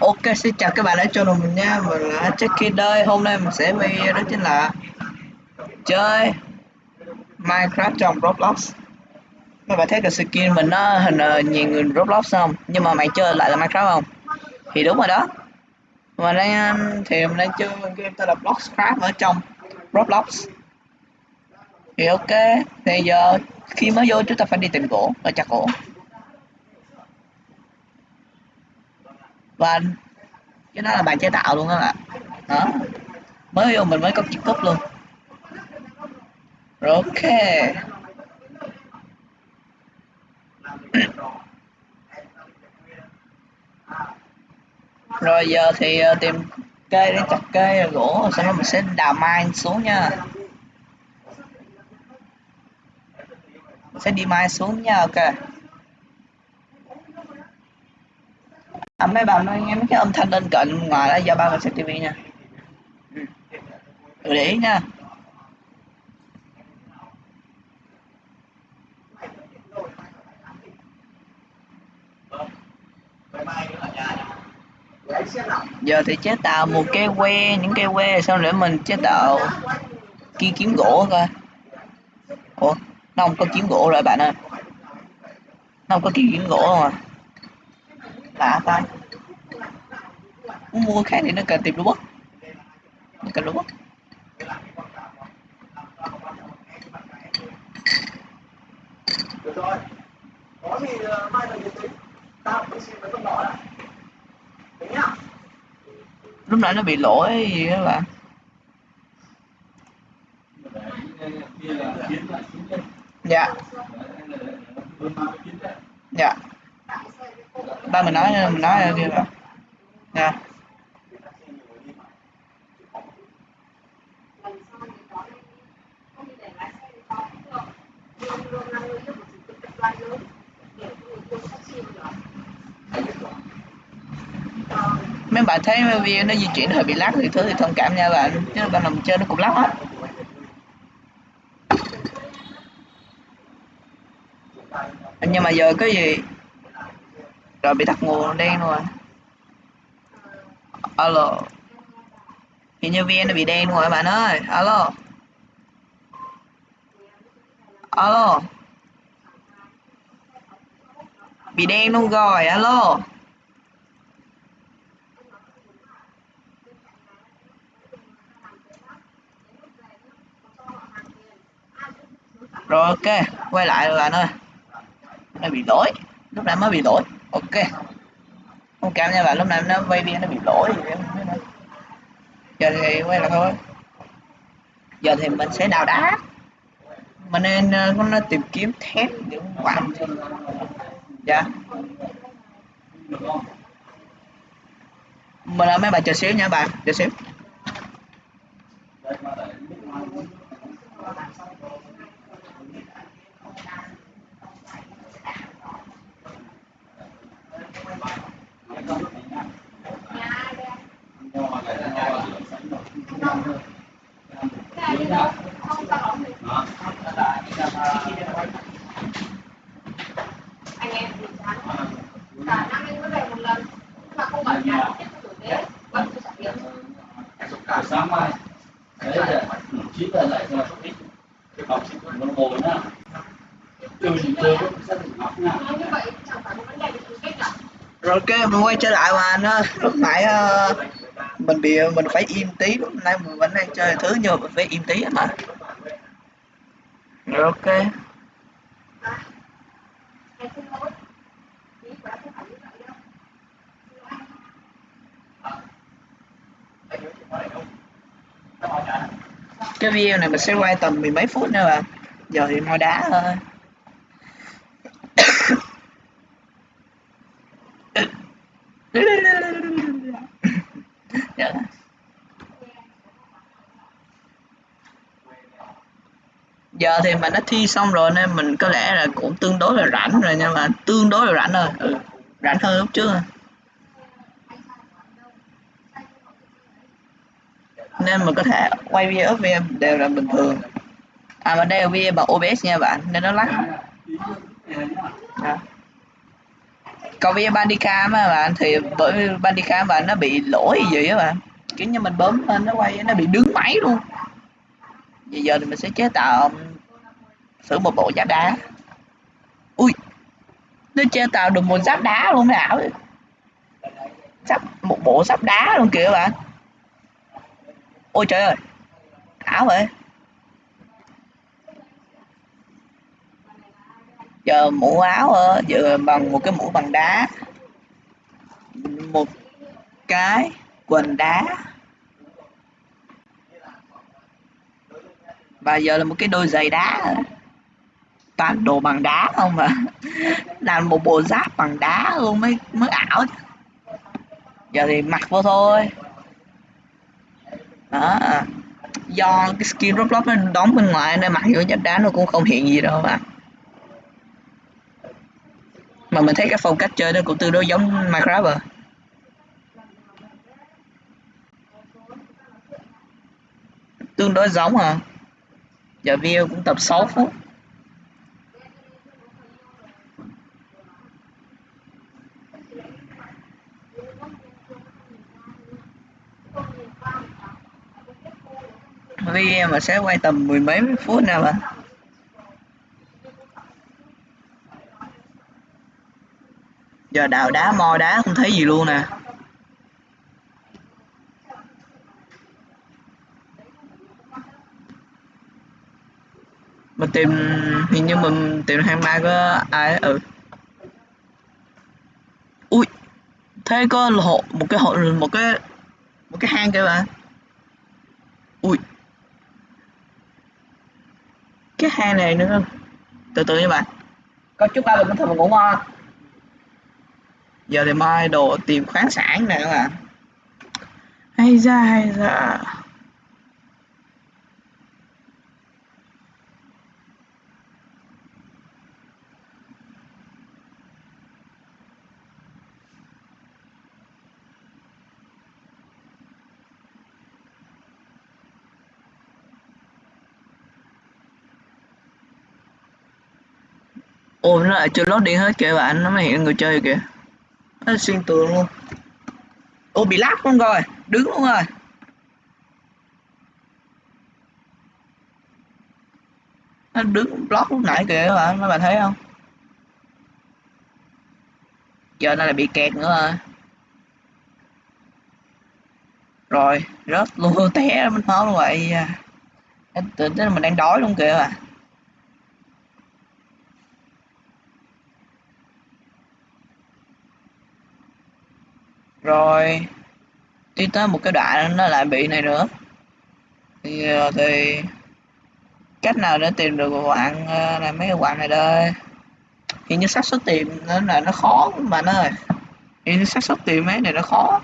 Ok, xin chào các bạn đã cho mình nha. Mình là Jackie đây Hôm nay mình sẽ video đó chính là Chơi Minecraft trong Roblox. Các bạn thấy cái skin mình nó hình ờ, nhìn nhiều người Roblox không? Nhưng mà mày chơi lại là Minecraft không? Thì đúng rồi đó. Mà đang um, thì mình đang chơi game tên là Bloxcraft ở trong Roblox. Thì ok, Thì giờ khi mới vô chúng ta phải đi tìm gỗ và chặt gỗ và cái đó là bàn chế tạo luôn đó ạ đó. Mới vô mình mới có chiếc cúp luôn. Rồi, ok. Rồi giờ thì ờ, tìm cây để chặt cây gỗ sau đó mình sẽ đào mine xuống nha. Mình sẽ đi mine xuống nha, ok. À, mấy bạn nói nghe mấy cái âm thanh bên cạnh ngoài đó do ba mình xem tivi nha. Ừ. để ý nha. Giờ thì chế tạo một cái que những cây que sau để mình chế tạo kia kiếm gỗ coi. Ủa nó không có kiếm gỗ rồi bạn ơi. Nó không có kia kiếm gỗ không à? Ta muốn mua khác thì nó cần tìm robot nó cần robot được rồi có thì mai là tính tao cũng xin với con nhỏ đã. tính nhá lúc nãy nó bị lỗi gì đó bạn dạ. Dạ ba mình nói mình nói ở kia rồi nha. Mấy bạn thấy video nó di chuyển hơi bị lắc thì thứ thì thông cảm nha bạn chứ bạn đầu chơi nó cũng lắc hết. Nhưng mà giờ cái gì rồi bị tắt nguồn đen rồi. Alo. Hiện như vn nó bị đen rồi, bạn ơi. Alo. Alo. Bị đen luôn rồi, alo. Rồi, ok. Quay lại rồi, bạn ơi. Nó bị lỗi lúc nãy mới bị lỗi ok. Không cảm nha bạn lúc này nó vay biên nó bị lỗi giờ thì quay lại thôi. Giờ thì mình sẽ đào đá. Mình nên ờ, uh, nó ờ, tìm kiếm thép những quặng, dạ. Mình là mấy bạn chờ xíu nha bạn chờ xíu anh em thì chán cả năm anh mới về một lần mà không bảo nhà tiếp tục tử tế vẫn chưa trả tiền cả sáng mai đấy là chín giờ lại cho ít học sinh nó ngồi nhá từ những chơi sẽ được nha như vậy chẳng phải một rồi ok mình quay trở lại mà nó lúc nãy uh, mình bị mình phải im tí. Lúc nãy mình vẫn đang chơi thứ nhưng mà mình phải im tí mà. Rồi ok. Cái video này mình sẽ quay tầm mười mấy phút nữa bạn giờ thì ngồi đá thôi dạ giờ thì mình đã thi xong rồi nên mình có lẽ là cũng tương đối là rảnh rồi nhưng mà tương đối là rảnh rồi. Ừ, rảnh hơn lúc trước. Rồi. nên mình có thể quay video video đều là bình thường. À mà đây là video bằng OBS nha bạn nên nó lắc. À. còn video bandicam á bạn thì bởi vì bandicam bạn nó bị lỗi gì á bạn kiểu như mình bấm lên nó quay nó bị đứng máy luôn. Bây giờ thì mình sẽ chế tạo sử một bộ giáp đá. Ui, nó chơi tạo được một giáp đá luôn mới giáp, một bộ giáp đá luôn kìa bạn ôi trời ơi, ảo vậy. Giờ mũ áo ờ, giờ bằng một cái mũ bằng đá. Một cái quần đá. Và giờ là một cái đôi giày đá toàn đồ bằng đá không mà làm một bộ giáp bằng đá luôn mới mới ảo giờ thì mặc vô thôi. Đó. Do cái skin Roblox nó đóng bên ngoài nên mặc vô giáp đá nó cũng không hiện gì đâu mà mà mình thấy cái phong cách chơi nó cũng tương đối giống Minecraft à tương đối giống à giờ video cũng tập 6 phút. Video mà sẽ quay tầm mười mấy phút nào mà giờ đào đá, mo đá không thấy gì luôn nè. Mình tìm, hình như mình tìm hai ma có ai ừ. Ui, thế có hộ, một cái hộ, một cái một cái hang kìa bạn ui cái hang này nữa. Từ từ nha bạn. Có chúc ba mình có thể ngủ ngon. Giờ thì mai đồ tìm khoáng sản nè các bạn. Hay ra hay ra ồ nó lại chưa lót điện hết kìa, bạn nó mới hiện người chơi kìa. Nó xuyên tường luôn. Ô, bị lát luôn rồi, đứng luôn rồi. Nó đứng block lúc nãy kìa, các bạn Mấy bạn thấy không? Giờ nó lại bị kẹt nữa rồi. Rồi, rớt luôn, té mình nói luôn vậy à. tưởng là mình đang đói luôn kìa à rồi đi tới một cái đoạn nó lại bị này nữa. Thì ờ, thì cách nào để tìm được quạng ờ, là mấy cái quặng này đây? Thì như xác suất tìm nó là nó khó mà nó ơi. Thì xác suất tìm mấy này nó khó.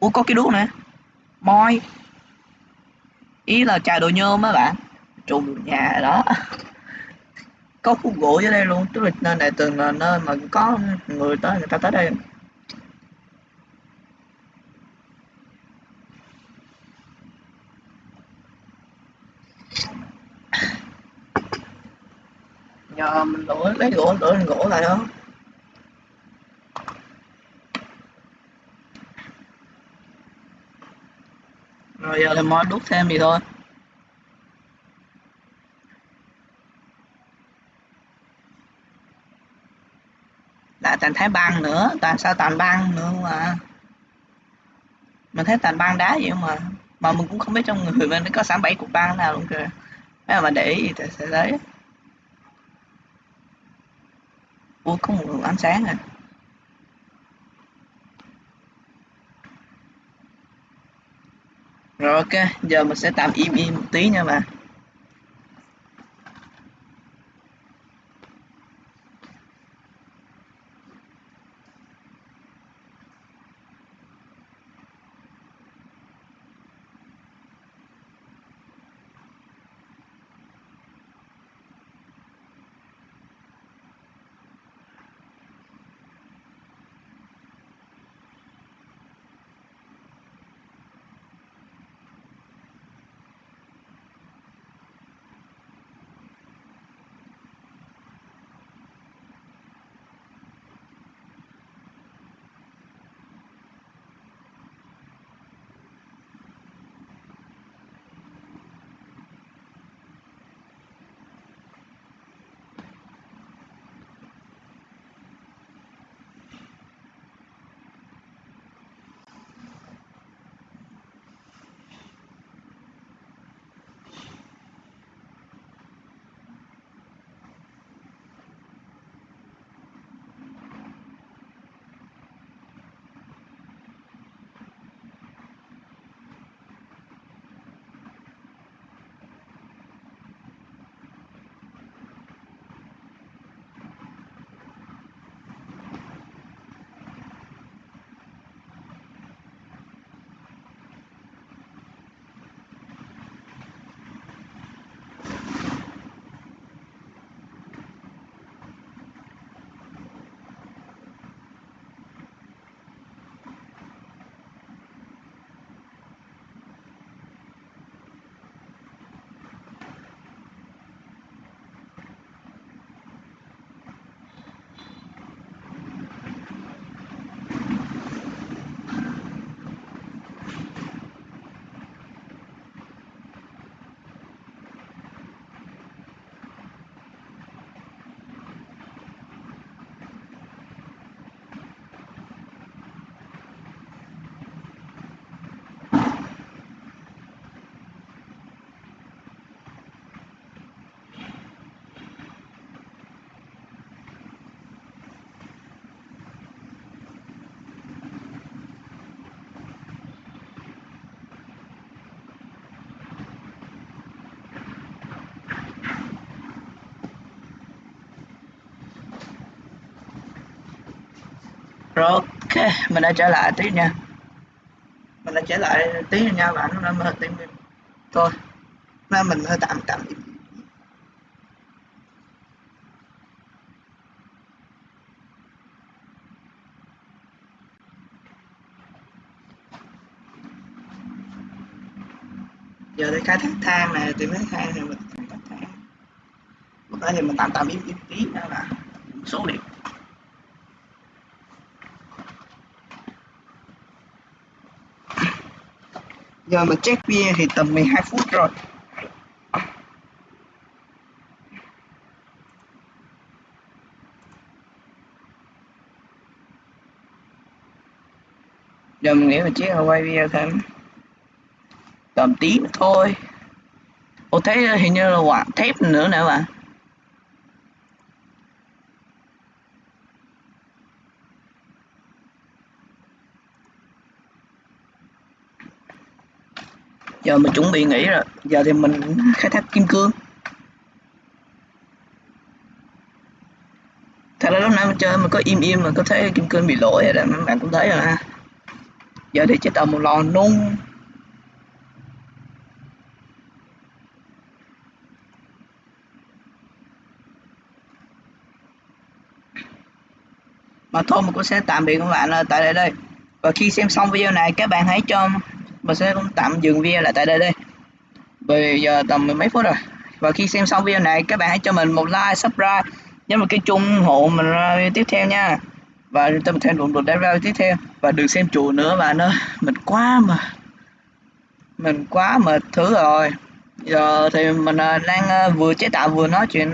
Ủa, có cái đuốc nè. Moi. Ý là trà đồ nhôm á bạn. Trùng nhà đó. Có khúc gỗ dưới đây luôn. Tức là nơi này từng là nơi mà có người tới, người ta tới đây nhờ mình lỗi lấy gỗ lỗi lên gỗ lại đó. Rồi giờ là moi đúc thêm gì thôi. Lại toàn thái băng nữa. Toàn sao toàn băng nữa mà. Mình thấy toàn băng đá vậy mà. Mà mình cũng không biết trong người mình có sẵn bảy cục băng nào luôn kìa. Nếu mà để ý thì sẽ thấy. Ủa có một luồng ánh sáng à. Rồi ok, giờ mình sẽ tạm im im một tí nha bạn rồi ok mình đã trở lại tí nha. Mình đã trở lại tí nha, bạn nó hơi tim thôi. Nên mình hơi tạm tạm. Giờ đi khai thác than này tìm thấy than thì mình khai thác than lúc đó thì mình tạm tạm im im tí đó là số liệu giờ mình check bia thì tầm 12 phút rồi. Giờ mình nghĩ mình chiếc quay video thêm tầm tí thôi. Ồ thấy hình như là quạt thép nữa nè bạn. Giờ mình chuẩn bị nghỉ rồi. Giờ thì mình khai thác kim cương. Thật ra lúc nãy mình chơi mình có im im mà có thấy kim cương bị lỗi rồi đó, mấy bạn cũng thấy rồi ha. Giờ thì chế tạo một lò nung. Mà thôi mình cũng sẽ tạm biệt các bạn tại đây đây. Và khi xem xong video này, các bạn hãy cho mình sẽ cũng tạm dừng video lại tại đây đây. Bây giờ tầm mười mấy phút rồi. Và khi xem xong video này, các bạn hãy cho mình một like, subscribe, nhấn vào cái chung ủng hộ mình ra video tiếp theo nha. Và tâm thêm động được đến video tiếp theo. Và đừng xem chùa nữa, bạn ơi. Mình quá mà, mình quá mệt thứ rồi. Giờ thì mình à, đang à, vừa chế tạo vừa nói chuyện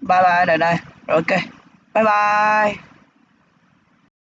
bye bye đây đây. Rồi ok. Bye bye.